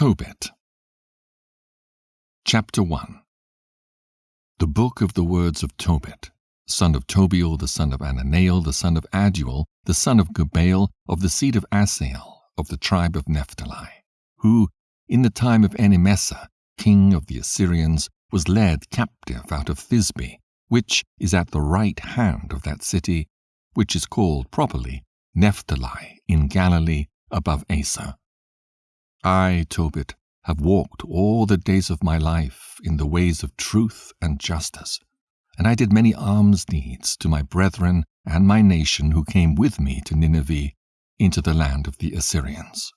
Tobit Chapter 1 The Book of the Words of Tobit, son of Tobiel, the son of Ananael, the son of Aduel, the son of Gabael, of the seed of Asael, of the tribe of Naphtali, who, in the time of Enemessar, king of the Assyrians, was led captive out of Thisbe, which is at the right hand of that city, which is called properly Naphtali in Galilee above Aser. I, Tobit, have walked all the days of my life in the ways of truth and justice, and I did many alms deeds to my brethren and my nation who came with me to Nineveh into the land of the Assyrians.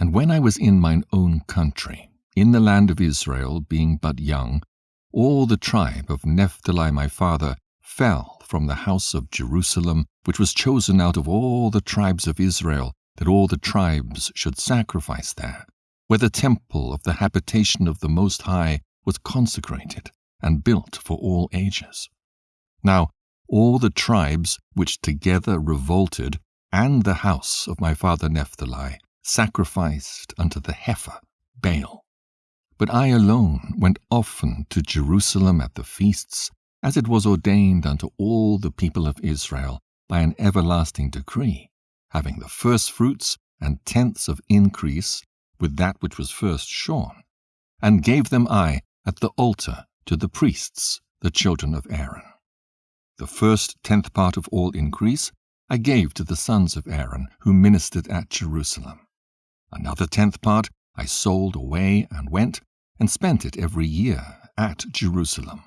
And when I was in mine own country, in the land of Israel, being but young, all the tribe of Nephtali my father fell from the house of Jerusalem, which was chosen out of all the tribes of Israel, that all the tribes should sacrifice there, where the temple of the habitation of the Most High was consecrated and built for all ages. Now all the tribes which together revolted, and the house of my father Naphtali, sacrificed unto the heifer Baal. But I alone went often to Jerusalem at the feasts, as it was ordained unto all the people of Israel by an everlasting decree having the first fruits and tenths of increase with that which was first shorn, and gave them I at the altar to the priests, the children of Aaron. The first tenth part of all increase I gave to the sons of Aaron who ministered at Jerusalem. Another tenth part I sold away and went and spent it every year at Jerusalem.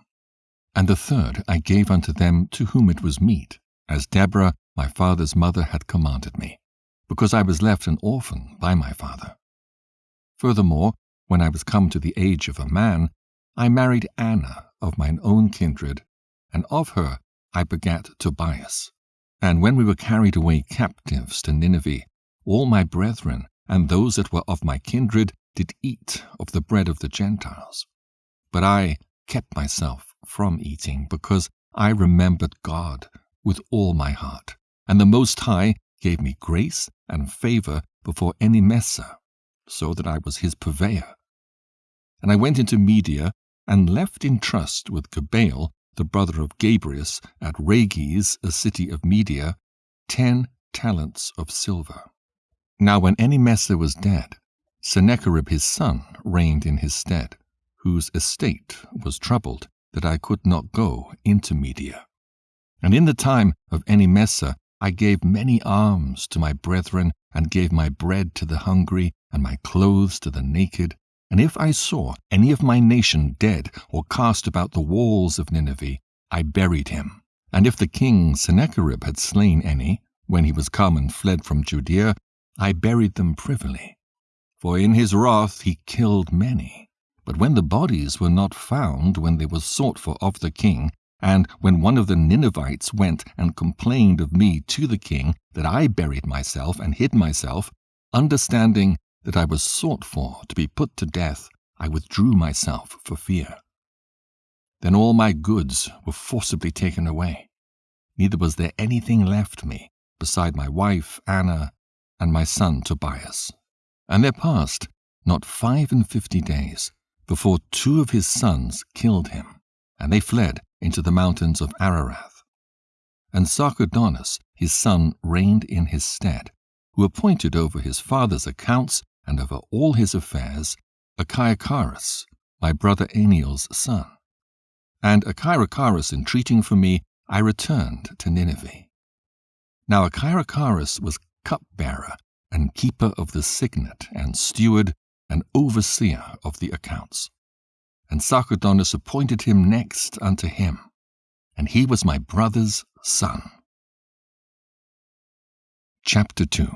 And the third I gave unto them to whom it was meet, as Deborah my father's mother had commanded me, because I was left an orphan by my father. Furthermore, when I was come to the age of a man, I married Anna of mine own kindred, and of her I begat Tobias. And when we were carried away captives to Nineveh, all my brethren and those that were of my kindred did eat of the bread of the Gentiles. But I kept myself from eating, because I remembered God with all my heart, and the Most High gave me grace and favor before Enemessar, so that I was his purveyor. And I went into Media, and left in trust with Gabael, the brother of Gabrias, at Rages, a city of Media, ten talents of silver. Now when Enemessar was dead, Sennacherib his son reigned in his stead, whose estate was troubled, that I could not go into Media. And in the time of Enemessar I gave many alms to my brethren, and gave my bread to the hungry, and my clothes to the naked. And if I saw any of my nation dead or cast about the walls of Nineveh, I buried him. And if the king Sennacherib had slain any, when he was come and fled from Judea, I buried them privily. For in his wrath he killed many. But when the bodies were not found when they were sought for of the king, and when one of the Ninevites went and complained of me to the king that I buried myself and hid myself, understanding that I was sought for to be put to death, I withdrew myself for fear. Then all my goods were forcibly taken away. Neither was there anything left me beside my wife Anna and my son Tobias. And there passed not five and fifty days before two of his sons killed him, and they fled into the mountains of Ararath. And Sarchedonus his son reigned in his stead, who appointed over his father's accounts and over all his affairs Achiacharus, my brother Amiel's son. And Achiacharus entreating for me, I returned to Nineveh. Now Achiacharus was cupbearer and keeper of the signet and steward and overseer of the accounts and Sarchedonus appointed him next unto him, and he was my brother's son. Chapter 2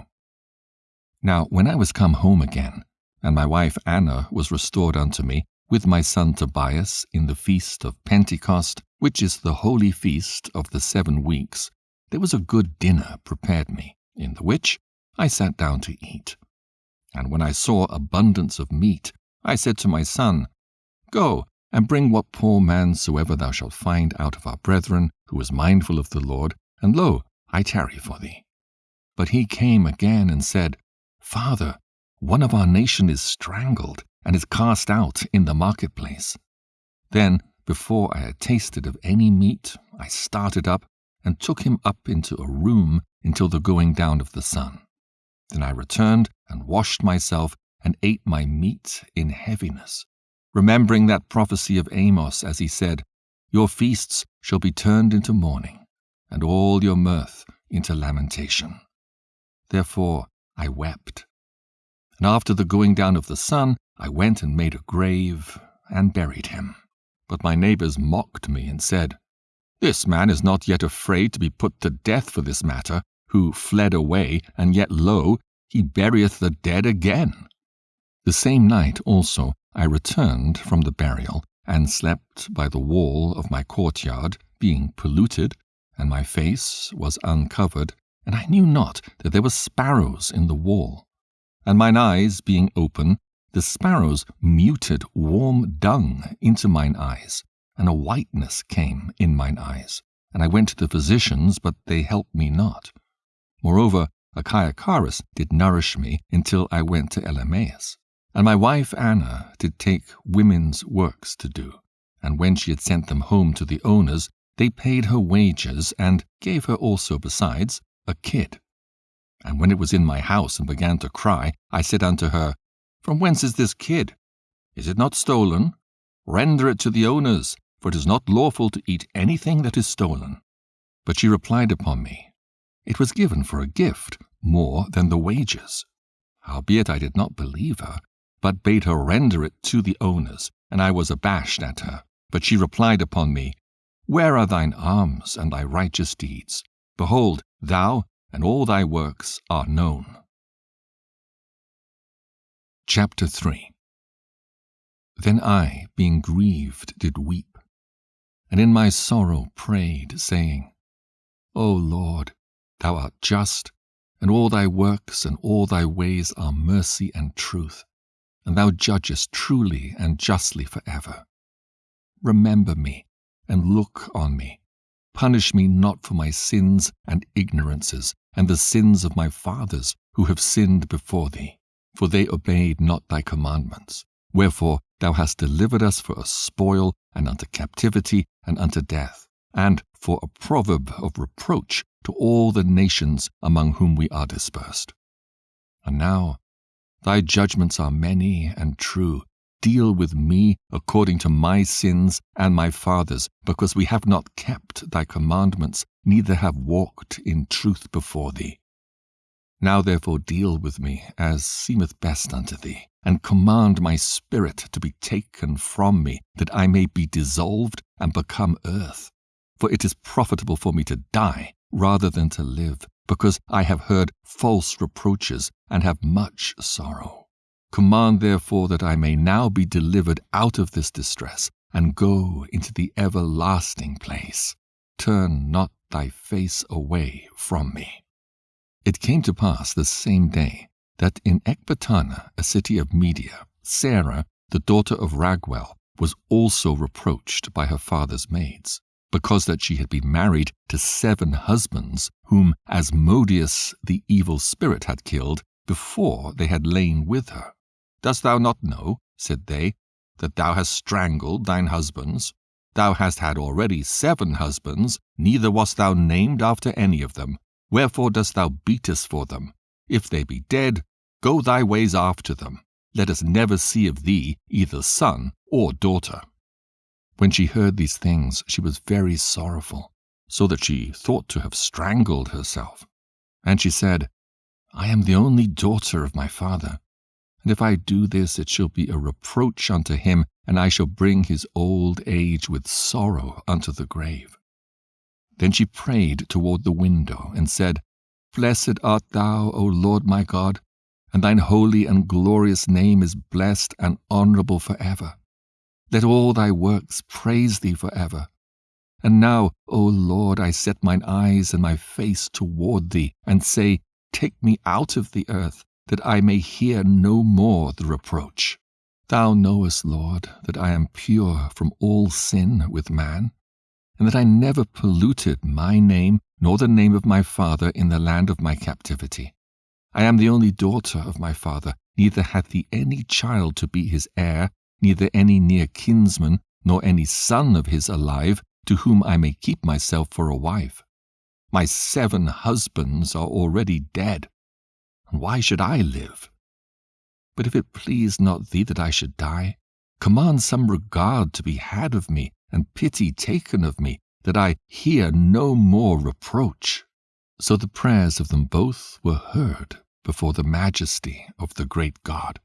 Now when I was come home again, and my wife Anna was restored unto me, with my son Tobias, in the feast of Pentecost, which is the holy feast of the seven weeks, there was a good dinner prepared me, in the which I sat down to eat. And when I saw abundance of meat, I said to my son, Go, and bring what poor man soever thou shalt find out of our brethren, who is mindful of the Lord, and lo, I tarry for thee. But he came again and said, Father, one of our nation is strangled and is cast out in the marketplace. Then, before I had tasted of any meat, I started up and took him up into a room until the going down of the sun. Then I returned and washed myself and ate my meat in heaviness, remembering that prophecy of Amos as he said, Your feasts shall be turned into mourning, and all your mirth into lamentation. Therefore I wept. And after the going down of the sun, I went and made a grave and buried him. But my neighbors mocked me and said, This man is not yet afraid to be put to death for this matter, who fled away, and yet lo, he burieth the dead again. The same night also I returned from the burial, and slept by the wall of my courtyard, being polluted, and my face was uncovered, and I knew not that there were sparrows in the wall. And mine eyes being open, the sparrows muted warm dung into mine eyes, and a whiteness came in mine eyes. And I went to the physicians, but they helped me not. Moreover, Achiacharus did nourish me until I went to Elymais. And my wife Anna did take women's works to do. And when she had sent them home to the owners, they paid her wages, and gave her also besides a kid. And when it was in my house and began to cry, I said unto her, From whence is this kid? Is it not stolen? Render it to the owners, for it is not lawful to eat anything that is stolen. But she replied upon me, It was given for a gift, more than the wages. Howbeit I did not believe her, but bade her render it to the owners, and I was abashed at her. But she replied upon me, Where are thine alms and thy righteous deeds? Behold, thou and all thy works are known. Chapter 3 Then I, being grieved, did weep, and in my sorrow prayed, saying, O Lord, thou art just, and all thy works and all thy ways are mercy and truth, and thou judgest truly and justly for ever. Remember me, and look on me. Punish me not for my sins and ignorances, and the sins of my fathers who have sinned before thee, for they obeyed not thy commandments. Wherefore thou hast delivered us for a spoil, and unto captivity, and unto death, and for a proverb of reproach to all the nations among whom we are dispersed. And now, thy judgments are many and true. Deal with me according to my sins and my fathers, because we have not kept thy commandments, neither have walked in truth before thee. Now therefore deal with me as seemeth best unto thee, and command my spirit to be taken from me, that I may be dissolved and become earth. For it is profitable for me to die rather than to live, because I have heard false reproaches and have much sorrow. Command therefore that I may now be delivered out of this distress, and go into the everlasting place. Turn not thy face away from me. It came to pass the same day that in Ecbatana, a city of Media, Sarah, the daughter of Raguel, was also reproached by her father's maids because that she had been married to seven husbands, whom Asmodeus the evil spirit had killed before they had lain with her. Dost thou not know, said they, that thou hast strangled thine husbands? Thou hast had already seven husbands, neither wast thou named after any of them. Wherefore dost thou beat us for them? If they be dead, go thy ways after them. Let us never see of thee either son or daughter. When she heard these things, she was very sorrowful, so that she thought to have strangled herself. And she said, I am the only daughter of my father, and if I do this, it shall be a reproach unto him, and I shall bring his old age with sorrow unto the grave. Then she prayed toward the window, and said, Blessed art thou, O Lord my God, and thine holy and glorious name is blessed and honorable for ever. Let all thy works praise thee for ever. And now, O Lord, I set mine eyes and my face toward thee, and say, Take me out of the earth, that I may hear no more the reproach. Thou knowest, Lord, that I am pure from all sin with man, and that I never polluted my name nor the name of my father in the land of my captivity. I am the only daughter of my father, neither hath he any child to be his heir, neither any near kinsman, nor any son of his alive, to whom I may keep myself for a wife. My seven husbands are already dead, and why should I live? But if it please not thee that I should die, command some regard to be had of me, and pity taken of me, that I hear no more reproach. So the prayers of them both were heard before the majesty of the great God.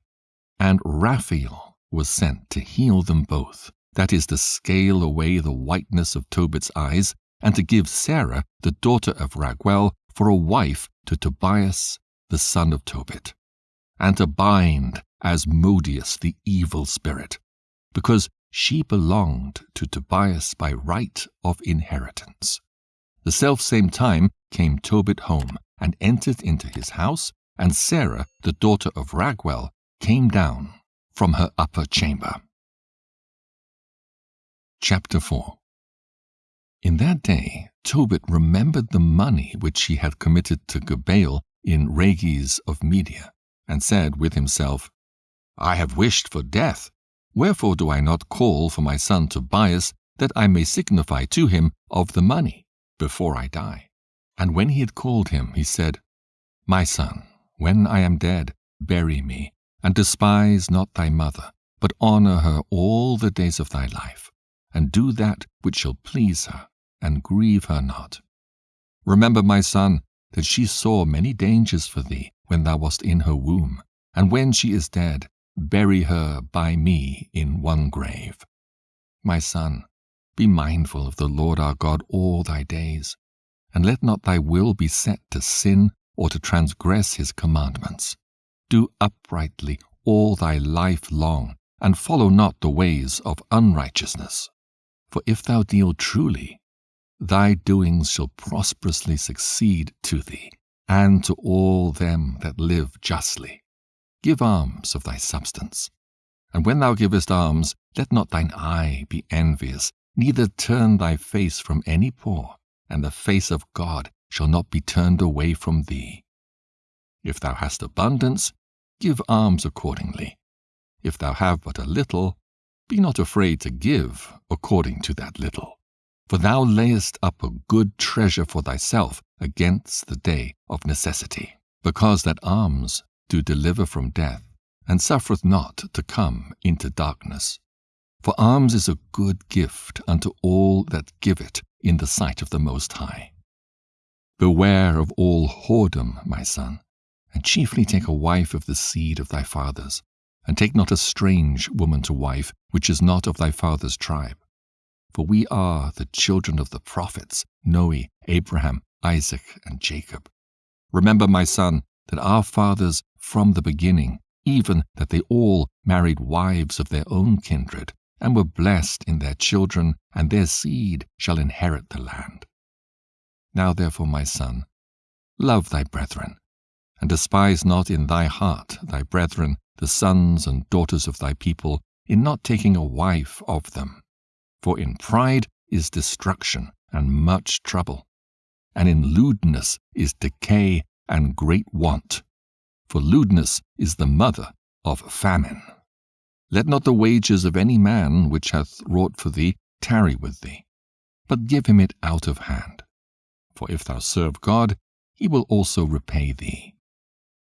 And Raphael was sent to heal them both, that is, to scale away the whiteness of Tobit's eyes, and to give Sarah, the daughter of Raguel, for a wife to Tobias, the son of Tobit, and to bind Asmodeus the evil spirit, because she belonged to Tobias by right of inheritance. The selfsame time came Tobit home, and entered into his house, and Sarah, the daughter of Raguel, came down from her upper chamber. Chapter 4 In that day Tobit remembered the money which he had committed to Gabael in Rages of Media, and said with himself, I have wished for death. Wherefore do I not call for my son Tobias, that I may signify to him of the money before I die? And when he had called him, he said, My son, when I am dead, bury me, and despise not thy mother, but honor her all the days of thy life and do that which shall please her, and grieve her not. Remember, my son, that she saw many dangers for thee when thou wast in her womb, and when she is dead, bury her by me in one grave. My son, be mindful of the Lord our God all thy days, and let not thy will be set to sin or to transgress his commandments. Do uprightly all thy life long, and follow not the ways of unrighteousness. For if thou deal truly, thy doings shall prosperously succeed to thee, and to all them that live justly. Give alms of thy substance. And when thou givest alms, let not thine eye be envious, neither turn thy face from any poor, and the face of God shall not be turned away from thee. If thou hast abundance, give alms accordingly. If thou have but a little, be not afraid to give according to that little. For thou layest up a good treasure for thyself against the day of necessity, because that alms do deliver from death, and suffereth not to come into darkness. For alms is a good gift unto all that give it in the sight of the Most High. Beware of all whoredom, my son, and chiefly take a wife of the seed of thy fathers, and take not a strange woman to wife, which is not of thy father's tribe. For we are the children of the prophets, Noe, Abraham, Isaac, and Jacob. Remember, my son, that our fathers from the beginning, even that they all married wives of their own kindred, and were blessed in their children, and their seed shall inherit the land. Now therefore, my son, love thy brethren, and despise not in thy heart thy brethren, the sons and daughters of thy people, in not taking a wife of them. For in pride is destruction and much trouble, and in lewdness is decay and great want. For lewdness is the mother of famine. Let not the wages of any man which hath wrought for thee tarry with thee, but give him it out of hand. For if thou serve God, he will also repay thee.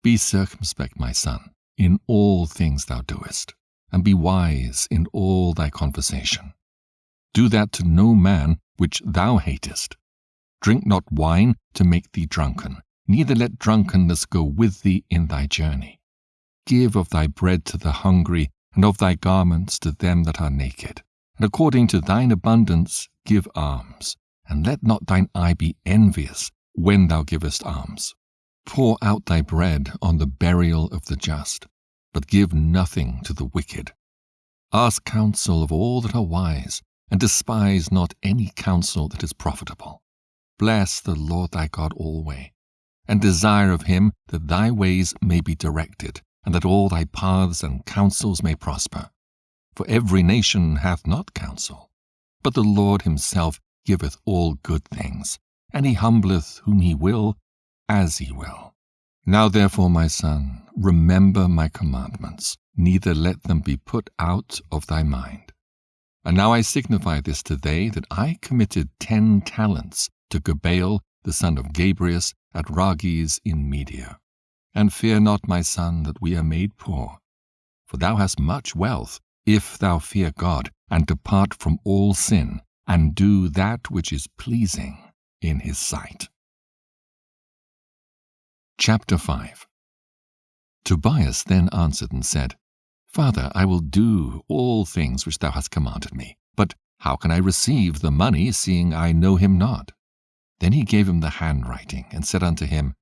Be circumspect, my son, in all things thou doest, and be wise in all thy conversation. Do that to no man which thou hatest. Drink not wine to make thee drunken, neither let drunkenness go with thee in thy journey. Give of thy bread to the hungry, and of thy garments to them that are naked. And according to thine abundance give alms, and let not thine eye be envious when thou givest alms. Pour out thy bread on the burial of the just, but give nothing to the wicked. Ask counsel of all that are wise, and despise not any counsel that is profitable. Bless the Lord thy God alway, and desire of him that thy ways may be directed, and that all thy paths and counsels may prosper. For every nation hath not counsel, but the Lord himself giveth all good things, and he humbleth whom he will, as he will. Now therefore, my son, remember my commandments, neither let them be put out of thy mind. And now I signify this to thee, that I committed ten talents to Gabael the son of Gabrias at Rages in Media. And fear not, my son, that we are made poor. For thou hast much wealth, if thou fear God, and depart from all sin, and do that which is pleasing in his sight. Chapter 5 Tobias then answered and said, Father, I will do all things which thou hast commanded me. But how can I receive the money, seeing I know him not? Then he gave him the handwriting, and said unto him,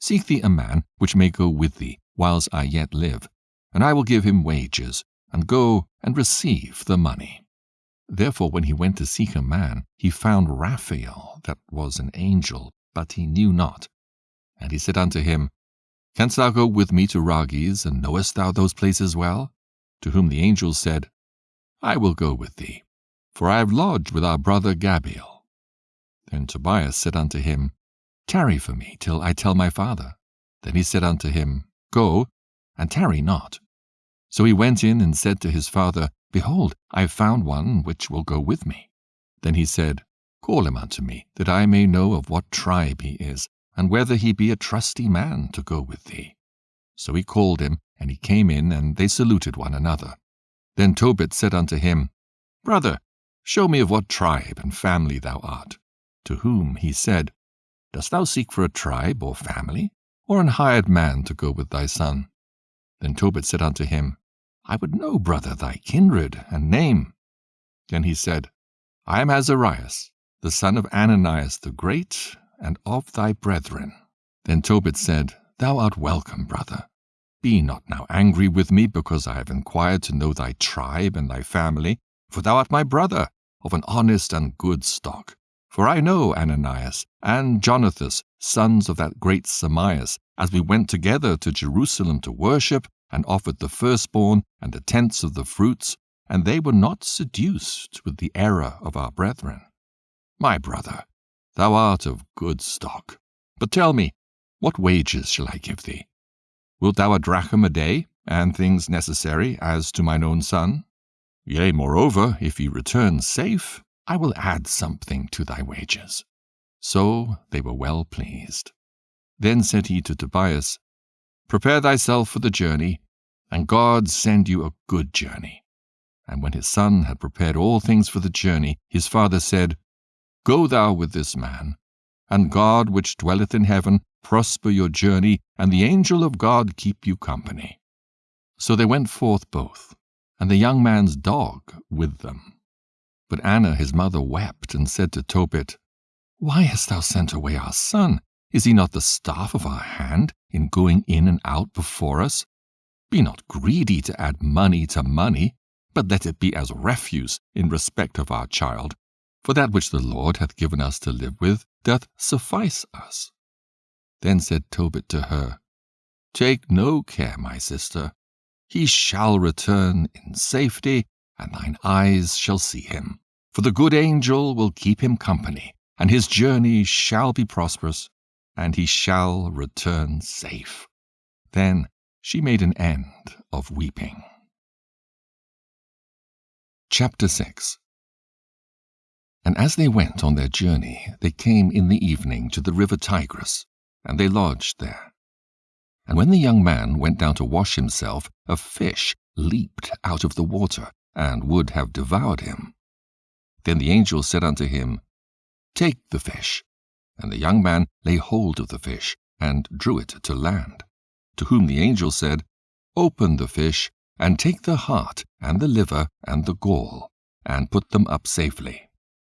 Seek thee a man which may go with thee, whiles I yet live, and I will give him wages, and go and receive the money. Therefore, when he went to seek a man, he found Raphael, that was an angel, but he knew not. And he said unto him, Canst thou go with me to Rages, and knowest thou those places well? To whom the angel said, I will go with thee, for I have lodged with our brother Gabael. Then Tobias said unto him, Tarry for me till I tell my father. Then he said unto him, Go, and tarry not. So he went in and said to his father, Behold, I have found one which will go with me. Then he said, Call him unto me, that I may know of what tribe he is, and whether he be a trusty man to go with thee. So he called him, and he came in, and they saluted one another. Then Tobit said unto him, Brother, show me of what tribe and family thou art. To whom he said, Dost thou seek for a tribe or family, or an hired man to go with thy son? Then Tobit said unto him, I would know, brother, thy kindred and name. Then he said, I am Azarias, the son of Ananias the great, and of thy brethren. Then Tobit said, Thou art welcome, brother. Be not now angry with me, because I have inquired to know thy tribe and thy family, for thou art my brother, of an honest and good stock. For I know Ananias and Jonathas, sons of that great Samias, as we went together to Jerusalem to worship, and offered the firstborn and the tenths of the fruits, and they were not seduced with the error of our brethren. My brother, Thou art of good stock. But tell me, what wages shall I give thee? Wilt thou a drachm a day, and things necessary as to mine own son? Yea, moreover, if he return safe, I will add something to thy wages. So they were well pleased. Then said he to Tobias, Prepare thyself for the journey, and God send you a good journey. And when his son had prepared all things for the journey, his father said, Go thou with this man, and God which dwelleth in heaven prosper your journey, and the angel of God keep you company. So they went forth both, and the young man's dog with them. But Anna his mother wept, and said to Tobit, Why hast thou sent away our son? Is he not the staff of our hand in going in and out before us? Be not greedy to add money to money, but let it be as refuse in respect of our child, for that which the Lord hath given us to live with doth suffice us. Then said Tobit to her, Take no care, my sister. He shall return in safety, and thine eyes shall see him. For the good angel will keep him company, and his journey shall be prosperous, and he shall return safe. Then she made an end of weeping. Chapter 6 and as they went on their journey, they came in the evening to the river Tigris, and they lodged there. And when the young man went down to wash himself, a fish leaped out of the water, and would have devoured him. Then the angel said unto him, Take the fish. And the young man lay hold of the fish, and drew it to land. To whom the angel said, Open the fish, and take the heart, and the liver, and the gall, and put them up safely.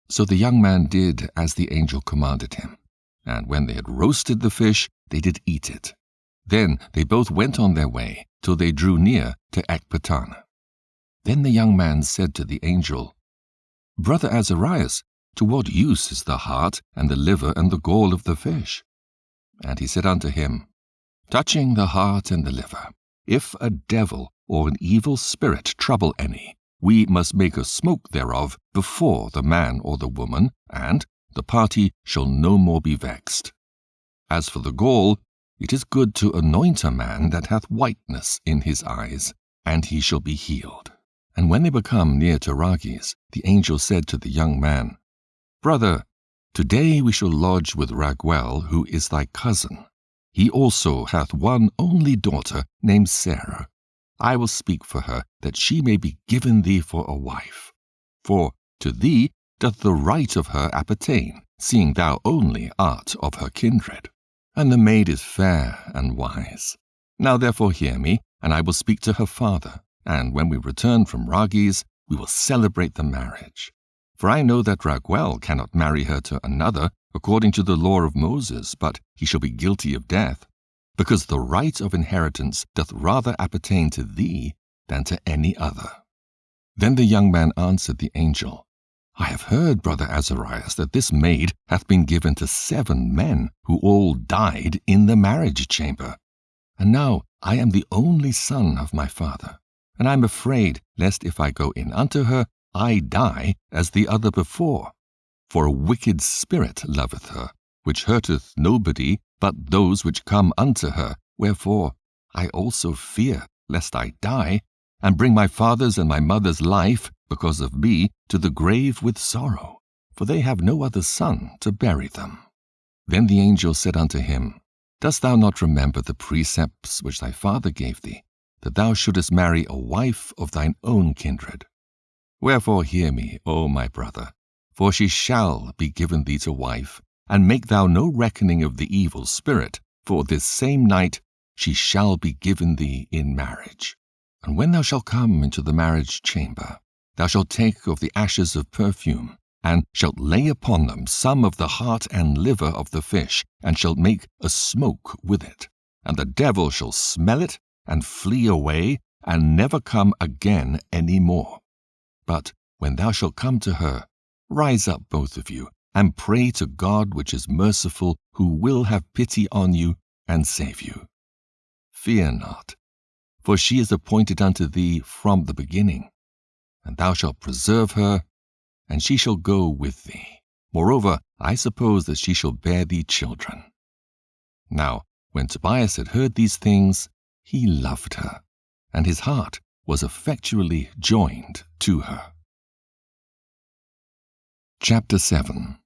So the young man did as the angel commanded him. And when they had roasted the fish, they did eat it. Then they both went on their way, till they drew near to Ecbatana. Then the young man said to the angel, Brother Azarias, to what use is the heart and the liver and the gall of the fish? And he said unto him, Touching the heart and the liver, if a devil or an evil spirit trouble any, we must make a smoke thereof before the man or the woman, and the party shall no more be vexed. As for the gall, it is good to anoint a man that hath whiteness in his eyes, and he shall be healed. And when they were come near to Rages, the angel said to the young man, Brother, today we shall lodge with Raguel, who is thy cousin. He also hath one only daughter named Sarah. I will speak for her, that she may be given thee for a wife. For to thee doth the right of her appertain, seeing thou only art of her kindred. And the maid is fair and wise. Now therefore hear me, and I will speak to her father, and when we return from Rages, we will celebrate the marriage. For I know that Raguel cannot marry her to another according to the law of Moses, but he shall be guilty of death, because the right of inheritance doth rather appertain to thee than to any other. Then the young man answered the angel, I have heard, brother Azarias, that this maid hath been given to seven men, who all died in the marriage chamber. And now I am the only son of my father, and I am afraid lest if I go in unto her, I die as the other before. For a wicked spirit loveth her, which hurteth nobody but those which come unto her. Wherefore I also fear lest I die, and bring my father's and my mother's life, because of me, to the grave with sorrow, for they have no other son to bury them. Then the angel said unto him, Dost thou not remember the precepts which thy father gave thee, that thou shouldest marry a wife of thine own kindred? Wherefore hear me, O my brother, for she shall be given thee to wife, and make thou no reckoning of the evil spirit, for this same night she shall be given thee in marriage. And when thou shalt come into the marriage chamber, thou shalt take of the ashes of perfume, and shalt lay upon them some of the heart and liver of the fish, and shalt make a smoke with it. And the devil shall smell it, and flee away, and never come again any more. But when thou shalt come to her, Rise up, both of you, and pray to God which is merciful, who will have pity on you and save you. Fear not, for she is appointed unto thee from the beginning, and thou shalt preserve her, and she shall go with thee. Moreover, I suppose that she shall bear thee children. Now, when Tobias had heard these things, he loved her, and his heart was effectually joined to her. Chapter 7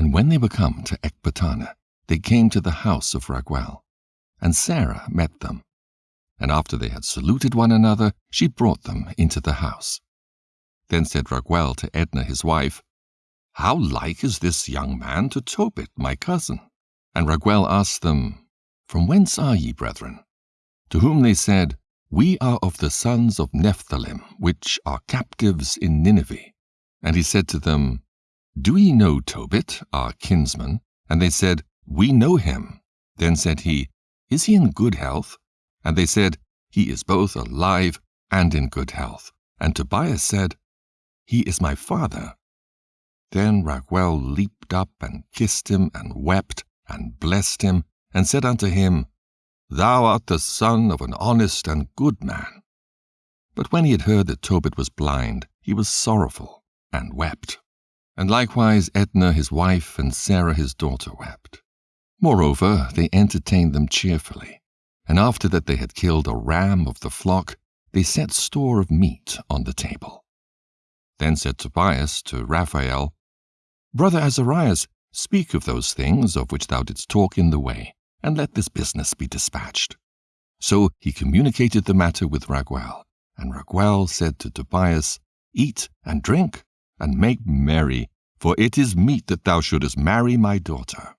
And when they were come to Ecbatana, they came to the house of Raguel, and Sarah met them. And after they had saluted one another, she brought them into the house. Then said Raguel to Edna his wife, How like is this young man to Tobit, my cousin? And Raguel asked them, From whence are ye, brethren? To whom they said, We are of the sons of Nephthalim, which are captives in Nineveh. And he said to them, Do ye know Tobit, our kinsman? And they said, We know him. Then said he, Is he in good health? And they said, He is both alive and in good health. And Tobias said, He is my father. Then Raguel leaped up and kissed him and wept and blessed him and said unto him, Thou art the son of an honest and good man. But when he had heard that Tobit was blind, he was sorrowful and wept. And likewise Edna his wife and Sarah his daughter wept. Moreover, they entertained them cheerfully, and after that they had killed a ram of the flock, they set store of meat on the table. Then said Tobias to Raphael, Brother Azarias, speak of those things of which thou didst talk in the way, and let this business be dispatched. So he communicated the matter with Raguel, and Raguel said to Tobias, Eat and drink, and make merry, for it is meet that thou shouldest marry my daughter.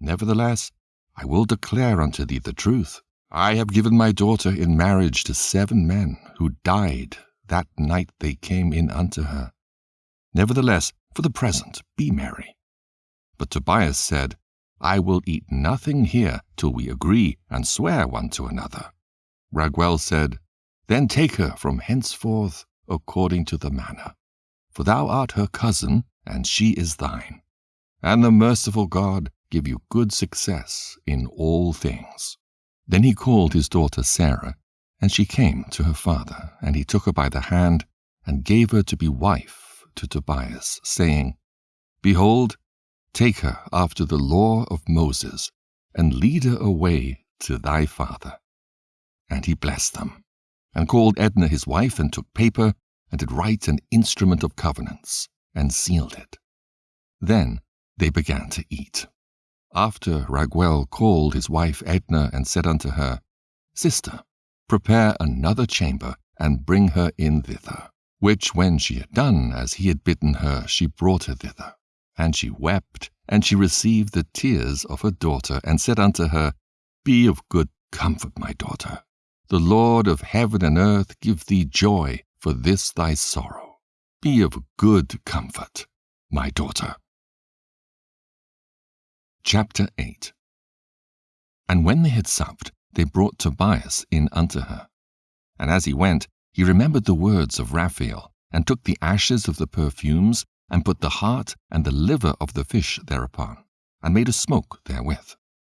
Nevertheless, I will declare unto thee the truth. I have given my daughter in marriage to seven men, who died that night they came in unto her. Nevertheless, for the present, be merry. But Tobias said, I will eat nothing here till we agree and swear one to another. Raguel said, Then take her from henceforth according to the manner for thou art her cousin, and she is thine. And the merciful God give you good success in all things. Then he called his daughter Sarah, and she came to her father, and he took her by the hand, and gave her to be wife to Tobias, saying, Behold, take her after the law of Moses, and lead her away to thy father. And he blessed them, and called Edna his wife, and took paper, and did write an instrument of covenants, and sealed it. Then they began to eat. After Raguel called his wife Edna, and said unto her, Sister, prepare another chamber, and bring her in thither. Which when she had done as he had bidden her, she brought her thither. And she wept, and she received the tears of her daughter, and said unto her, Be of good comfort, my daughter. The Lord of heaven and earth give thee joy for this thy sorrow. Be of good comfort, my daughter. Chapter 8 And when they had supped, they brought Tobias in unto her. And as he went, he remembered the words of Raphael, and took the ashes of the perfumes, and put the heart and the liver of the fish thereupon, and made a smoke therewith.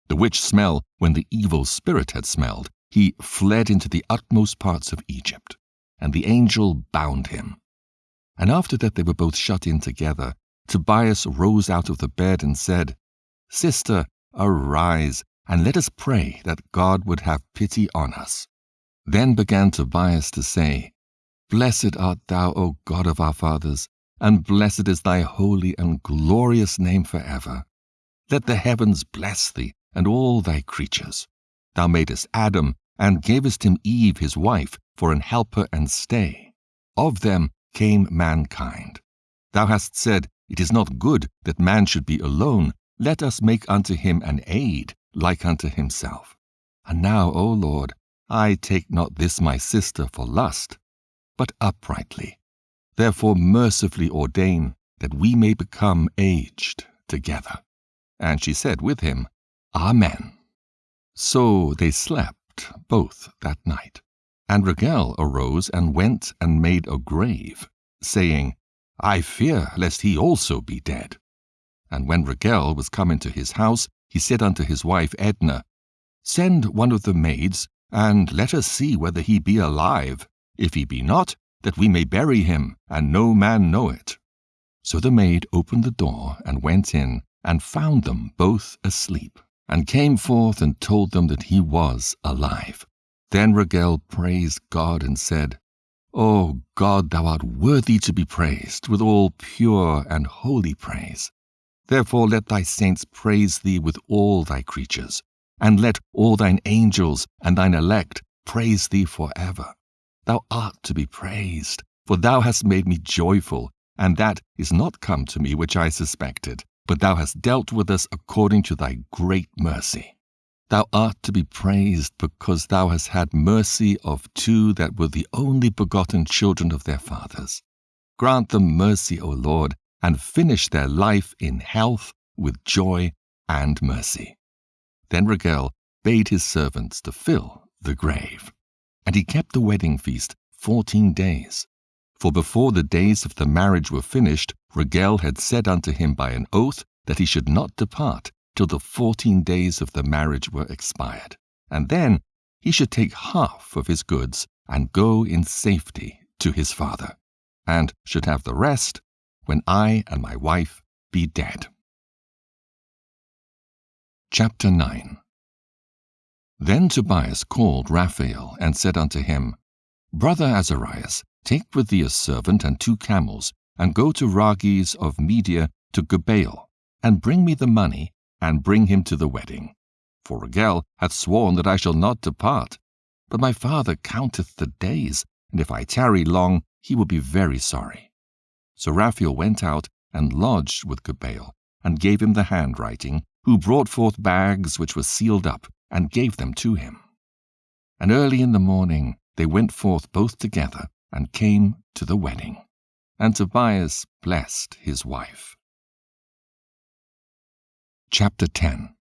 The which smell, when the evil spirit had smelled, he fled into the utmost parts of Egypt, and the angel bound him. And after that they were both shut in together, Tobias rose out of the bed and said, Sister, arise, and let us pray that God would have pity on us. Then began Tobias to say, Blessed art thou, O God of our fathers, and blessed is thy holy and glorious name for ever. Let the heavens bless thee, and all thy creatures. Thou madest Adam, and gavest him Eve his wife, for an helper and stay. Of them came mankind. Thou hast said, It is not good that man should be alone. Let us make unto him an aid, like unto himself. And now, O Lord, I take not this my sister for lust, but uprightly. Therefore mercifully ordain that we may become aged together. And she said with him, Amen. So they slept both that night. And Raguel arose and went and made a grave, saying, I fear lest he also be dead. And when Raguel was come into his house, he said unto his wife Edna, Send one of the maids and let us see whether he be alive. If he be not, that we may bury him, and no man know it. So the maid opened the door, and went in, and found them both asleep, and came forth and told them that he was alive. Then Raguel praised God and said, O God, thou art worthy to be praised with all pure and holy praise. Therefore let thy saints praise thee with all thy creatures and let all thine angels and thine elect praise thee for ever. Thou art to be praised, for thou hast made me joyful, and that is not come to me which I suspected, but thou hast dealt with us according to thy great mercy. Thou art to be praised because thou hast had mercy of two that were the only begotten children of their fathers. Grant them mercy, O Lord, and finish their life in health with joy and mercy. Then Raguel bade his servants to fill the grave. And he kept the wedding feast fourteen days. For before the days of the marriage were finished, Raguel had said unto him by an oath that he should not depart till the fourteen days of the marriage were expired. And then he should take half of his goods and go in safety to his father, and should have the rest when I and my wife be dead. Chapter 9 Then Tobias called Raphael, and said unto him, Brother Azarias, take with thee a servant and two camels, and go to Rages of Media to Gabael, and bring me the money, and bring him to the wedding. For Raguel hath sworn that I shall not depart. But my father counteth the days, and if I tarry long, he will be very sorry. So Raphael went out and lodged with Gabael, and gave him the handwriting, who brought forth bags which were sealed up, and gave them to him. And early in the morning they went forth both together, and came to the wedding. And Tobias blessed his wife. Chapter 10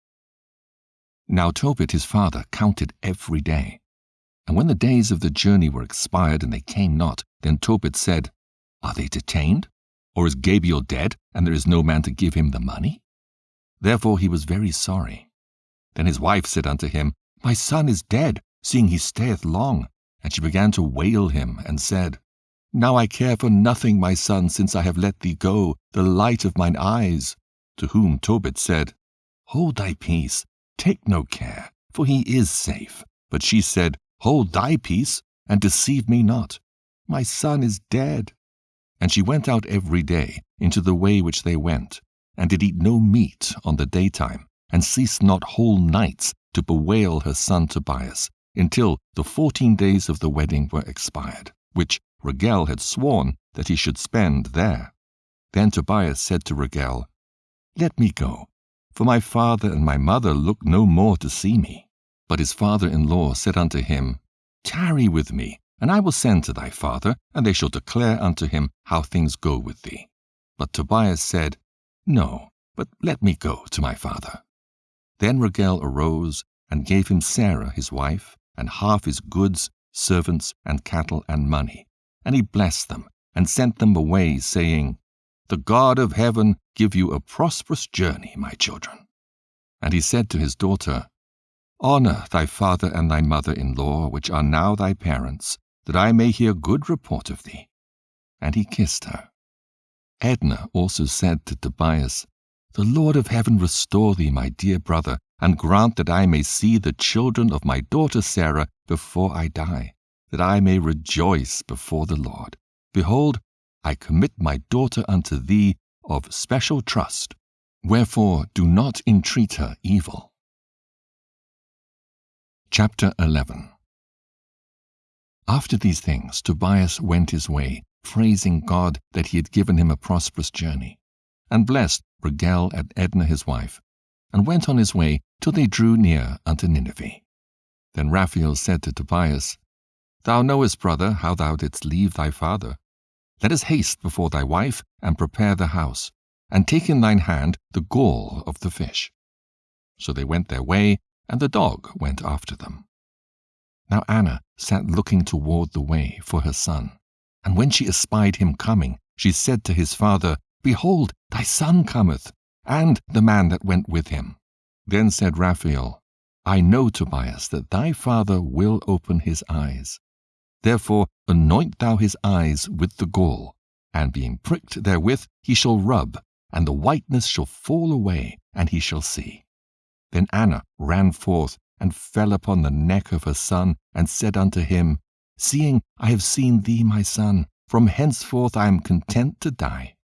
Now Tobit his father counted every day. And when the days of the journey were expired, and they came not, then Tobit said, Are they detained? Or is Gabael dead, and there is no man to give him the money? Therefore he was very sorry. Then his wife said unto him, My son is dead, seeing he stayeth long. And she began to wail him, and said, Now I care for nothing, my son, since I have let thee go, the light of mine eyes. To whom Tobit said, Hold thy peace, Take no care, for he is safe. But she said, Hold thy peace, and deceive me not. My son is dead. And she went out every day into the way which they went, and did eat no meat on the daytime, and ceased not whole nights to bewail her son Tobias, until the fourteen days of the wedding were expired, which Raguel had sworn that he should spend there. Then Tobias said to Raguel, Let me go, for my father and my mother look no more to see me. But his father in law said unto him, Tarry with me, and I will send to thy father, and they shall declare unto him how things go with thee. But Tobias said, No, but let me go to my father. Then Raguel arose and gave him Sarah his wife, and half his goods, servants, and cattle, and money. And he blessed them, and sent them away, saying, The God of heaven give you a prosperous journey, my children. And he said to his daughter, Honor thy father and thy mother in law, which are now thy parents, that I may hear good report of thee. And he kissed her. Edna also said to Tobias, The Lord of heaven restore thee, my dear brother, and grant that I may see the children of my daughter Sarah before I die, that I may rejoice before the Lord. Behold, I commit my daughter unto thee of special trust. Wherefore do not entreat her evil. Chapter 11 After these things Tobias went his way, praising God that he had given him a prosperous journey, and blessed Raguel and Edna his wife, and went on his way till they drew near unto Nineveh. Then Raphael said to Tobias, Thou knowest, brother, how thou didst leave thy father. Let us haste before thy wife, and prepare the house, and take in thine hand the gall of the fish. So they went their way, and the dog went after them. Now Anna sat looking toward the way for her son, and when she espied him coming, she said to his father, Behold, thy son cometh, and the man that went with him. Then said Raphael, I know, Tobias, that thy father will open his eyes. Therefore anoint thou his eyes with the gall, and being pricked therewith, he shall rub, and the whiteness shall fall away, and he shall see. Then Anna ran forth, and fell upon the neck of her son, and said unto him, Seeing I have seen thee, my son, from henceforth I am content to die.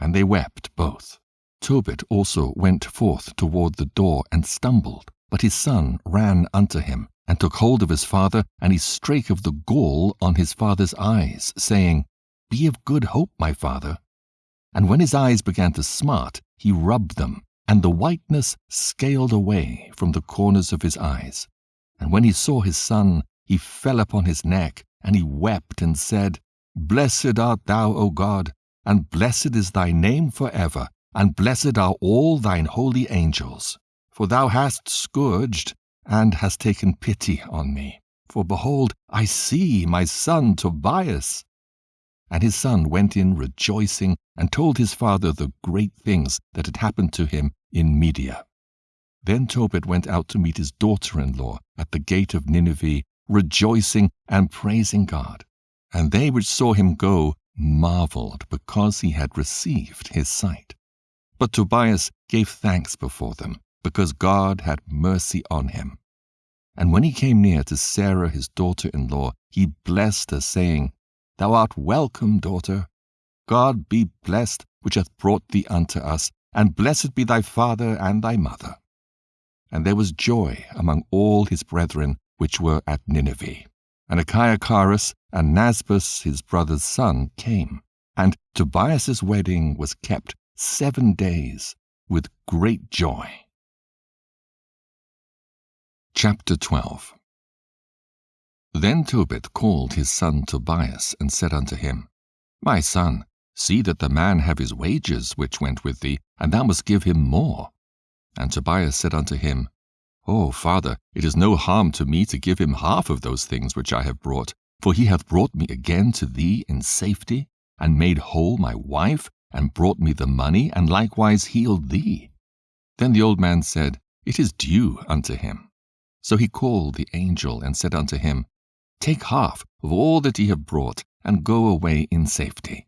And they wept both. Tobit also went forth toward the door, and stumbled. But his son ran unto him, and took hold of his father, and he strake of the gall on his father's eyes, saying, Be of good hope, my father. And when his eyes began to smart, he rubbed them, and the whiteness scaled away from the corners of his eyes. And when he saw his son, he fell upon his neck, and he wept and said, Blessed art thou, O God, and blessed is thy name for ever, and blessed are all thine holy angels. For thou hast scourged, and hast taken pity on me. For behold, I see my son Tobias. And his son went in rejoicing, and told his father the great things that had happened to him in Media. Then Tobit went out to meet his daughter in law at the gate of Nineveh, rejoicing and praising God. And they which saw him go marveled because he had received his sight. But Tobias gave thanks before them, because God had mercy on him. And when he came near to Sarah his daughter in law, he blessed her, saying, Thou art welcome, daughter. God be blessed, which hath brought thee unto us, and blessed be thy father and thy mother. And there was joy among all his brethren which were at Nineveh. And Achiacharus and Nasbas his brother's son came, and Tobias's wedding was kept seven days with great joy. Chapter 12 Then Tobit called his son Tobias, and said unto him, My son, see that the man have his wages which went with thee, and thou must give him more. And Tobias said unto him, O father, it is no harm to me to give him half of those things which I have brought, for he hath brought me again to thee in safety, and made whole my wife, and brought me the money, and likewise healed thee. Then the old man said, It is due unto him. So he called the angel, and said unto him, Take half of all that ye have brought, and go away in safety.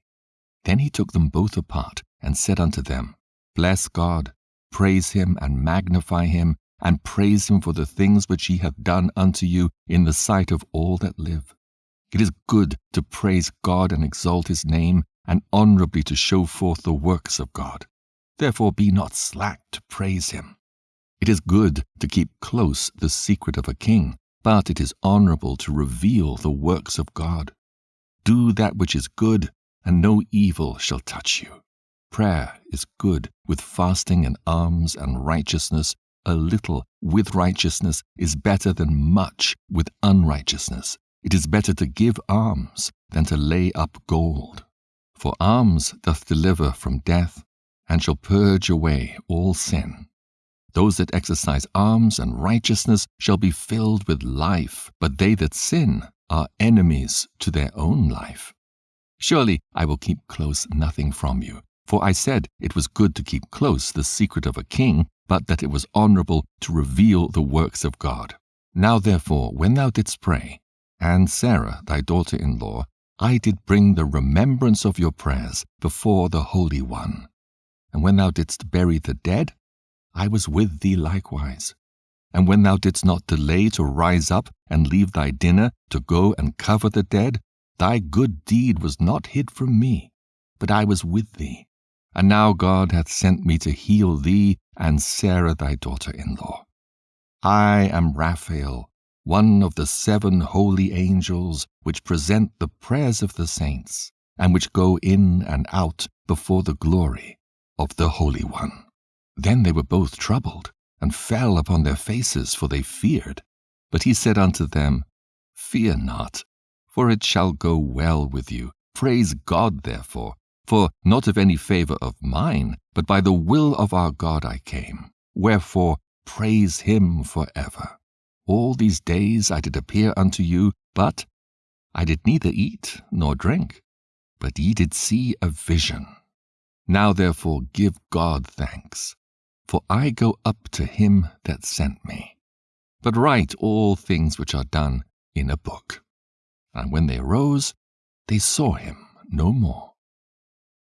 Then he took them both apart, and said unto them, Bless God, praise him, and magnify him, and praise him for the things which he hath done unto you in the sight of all that live. It is good to praise God and exalt his name, and honourably to show forth the works of God. Therefore be not slack to praise him. It is good to keep close the secret of a king, but it is honourable to reveal the works of God. Do that which is good, and no evil shall touch you. Prayer is good with fasting and alms and righteousness. A little with righteousness is better than much with unrighteousness. It is better to give alms than to lay up gold. For alms doth deliver from death, and shall purge away all sin. Those that exercise alms and righteousness shall be filled with life, but they that sin are enemies to their own life. Surely I will keep close nothing from you. For I said it was good to keep close the secret of a king, but that it was honourable to reveal the works of God. Now therefore, when thou didst pray, and Sarah thy daughter in law, I did bring the remembrance of your prayers before the Holy One. And when thou didst bury the dead, I was with thee likewise. And when thou didst not delay to rise up and leave thy dinner to go and cover the dead, thy good deed was not hid from me, but I was with thee. And now God hath sent me to heal thee and Sarah thy daughter in law. I am Raphael, one of the seven holy angels which present the prayers of the saints, and which go in and out before the glory of the Holy One. Then they were both troubled, and fell upon their faces, for they feared. But he said unto them, Fear not, for it shall go well with you. Praise God, therefore, for not of any favour of mine, but by the will of our God I came. Wherefore praise him for ever. All these days I did appear unto you, but I did neither eat nor drink, but ye did see a vision. Now therefore give God thanks, for I go up to him that sent me. But write all things which are done in a book. And when they arose, they saw him no more.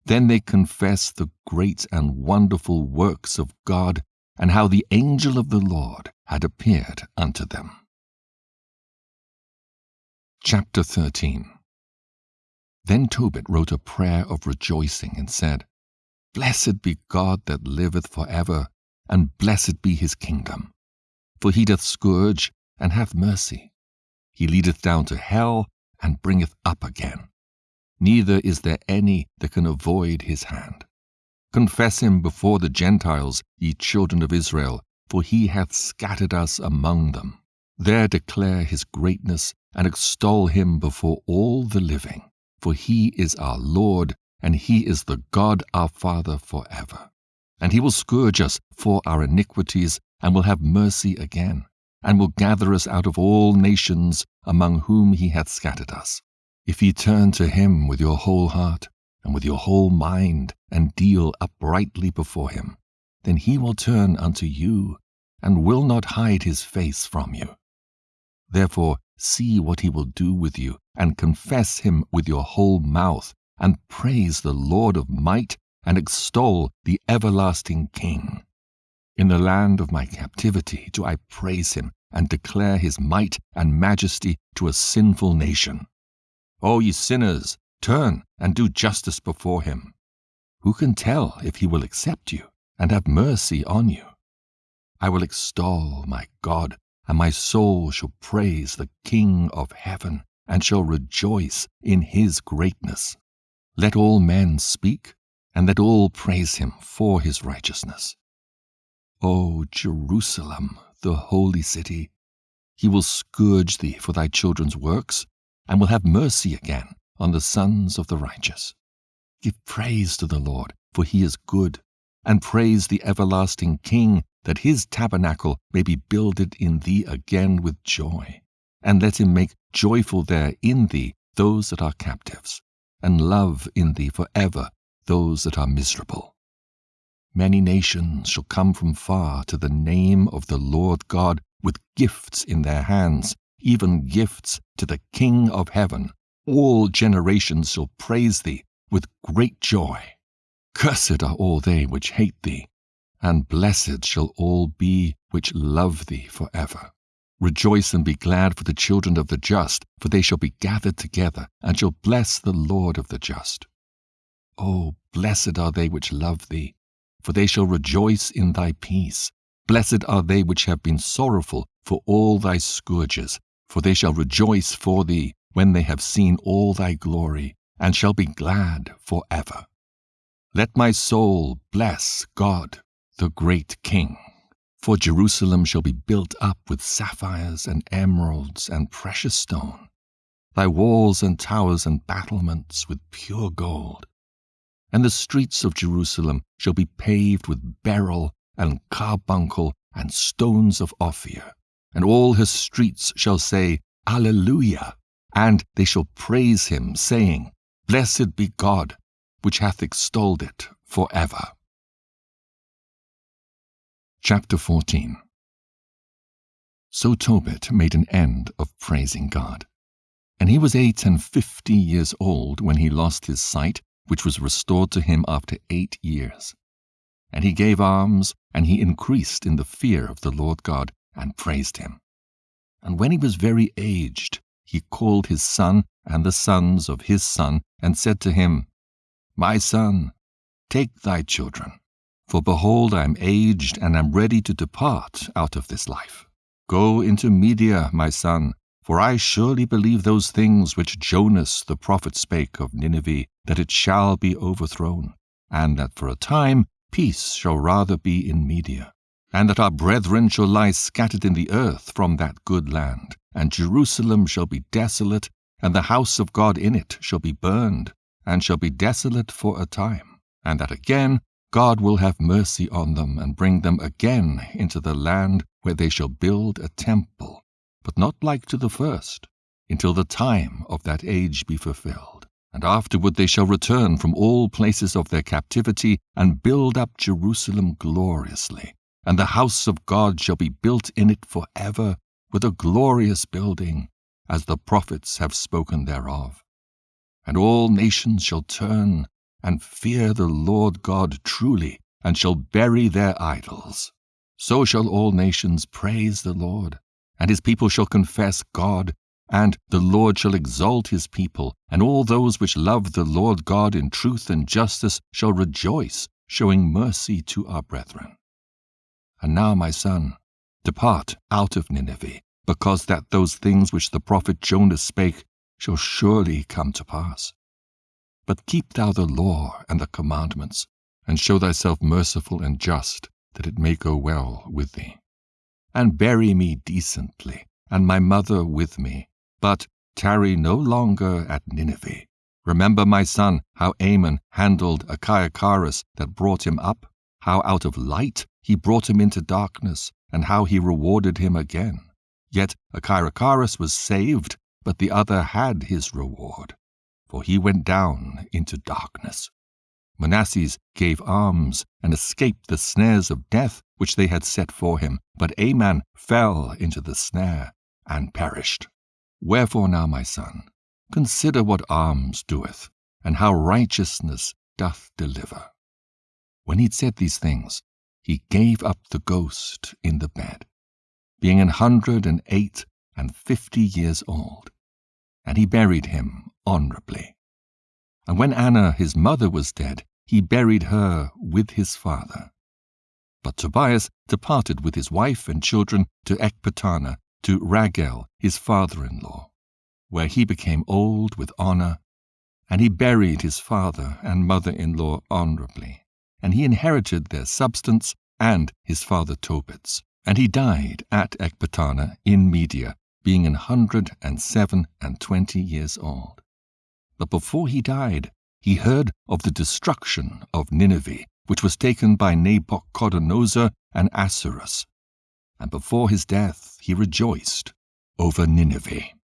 Then they confessed the great and wonderful works of God, and how the angel of the Lord had appeared unto them. Chapter 13 Then Tobit wrote a prayer of rejoicing, and said, Blessed be God that liveth for ever, and blessed be his kingdom. For he doth scourge, and hath mercy. He leadeth down to hell, and bringeth up again neither is there any that can avoid his hand. Confess him before the Gentiles, ye children of Israel, for he hath scattered us among them. There declare his greatness, and extol him before all the living. For he is our Lord, and he is the God our Father for ever. And he will scourge us for our iniquities, and will have mercy again, and will gather us out of all nations among whom he hath scattered us. If ye turn to him with your whole heart and with your whole mind, and deal uprightly before him, then he will turn unto you, and will not hide his face from you. Therefore see what he will do with you, and confess him with your whole mouth, and praise the Lord of might, and extol the everlasting King. In the land of my captivity do I praise him, and declare his might and majesty to a sinful nation. O ye sinners, turn and do justice before him. Who can tell if he will accept you and have mercy on you? I will extol my God, and my soul shall praise the King of heaven, and shall rejoice in his greatness. Let all men speak, and let all praise him for his righteousness. O Jerusalem, the holy city, he will scourge thee for thy children's works, and will have mercy again on the sons of the righteous. Give praise to the Lord, for he is good, and praise the everlasting King, that his tabernacle may be builded in thee again with joy. And let him make joyful there in thee those that are captives, and love in thee for ever those that are miserable. Many nations shall come from far to the name of the Lord God with gifts in their hands, even gifts to the King of heaven. All generations shall praise thee with great joy. Cursed are all they which hate thee. and blessed shall all be which love thee for ever. Rejoice and be glad for the children of the just, for they shall be gathered together, and shall bless the Lord of the just. O blessed are they which love thee, for they shall rejoice in thy peace. Blessed are they which have been sorrowful for all thy scourges, for they shall rejoice for thee when they have seen all thy glory, and shall be glad for ever. Let my soul bless God, the great King. For Jerusalem shall be built up with sapphires and emeralds and precious stone, thy walls and towers and battlements with pure gold. And the streets of Jerusalem shall be paved with beryl and carbuncle and stones of Ophir, and all her streets shall say, Alleluia, and they shall praise him, saying, Blessed be God, which hath extolled it for ever. Chapter 14 So Tobit made an end of praising God. And he was eight and fifty years old when he lost his sight, which was restored to him after eight years. And he gave alms, and he increased in the fear of the Lord God, and praised him. And when he was very aged, he called his son and the sons of his son, and said to him, My son, take thy children for behold, I am aged, and am ready to depart out of this life. Go into Media, my son, for I surely believe those things which Jonas the prophet spake of Nineveh, that it shall be overthrown, and that for a time peace shall rather be in Media, and that our brethren shall lie scattered in the earth from that good land, and Jerusalem shall be desolate, and the house of God in it shall be burned, and shall be desolate for a time, and that again God will have mercy on them and bring them again into the land where they shall build a temple, but not like to the first, until the time of that age be fulfilled. And afterward they shall return from all places of their captivity and build up Jerusalem gloriously. And the house of God shall be built in it for ever with a glorious building, as the prophets have spoken thereof. And all nations shall turn and fear the Lord God truly, and shall bury their idols. So shall all nations praise the Lord, and his people shall confess God, and the Lord shall exalt his people, and all those which love the Lord God in truth and justice shall rejoice, showing mercy to our brethren. And now, my son, depart out of Nineveh, because that those things which the prophet Jonas spake shall surely come to pass. But keep thou the law and the commandments, and show thyself merciful and just, that it may go well with thee. And bury me decently, and my mother with me, but tarry no longer at Nineveh. Remember, my son, how Aman handled Achiacharus that brought him up, how out of light he brought him into darkness, and how he rewarded him again. Yet Achiacharus was saved, but the other had his reward for he went down into darkness. Manasses gave alms and escaped the snares of death which they had set for him, but Aman fell into the snare and perished. Wherefore now, my son, consider what alms doeth, and how righteousness doth deliver. When he'd said these things, he gave up the ghost in the bed, being an hundred and eight and fifty years old, and he buried him honorably. And when Anna his mother was dead, he buried her with his father. But Tobias departed with his wife and children to Ecbatana, to Raguel his father-in-law, where he became old with honor, and he buried his father and mother-in-law honorably, and he inherited their substance and his father Tobit's. And he died at Ecbatana in Media, being an hundred and seven and twenty years old. But before he died, he heard of the destruction of Nineveh, which was taken by Nabuchodonosor and Assuerus. And before his death he rejoiced over Nineveh.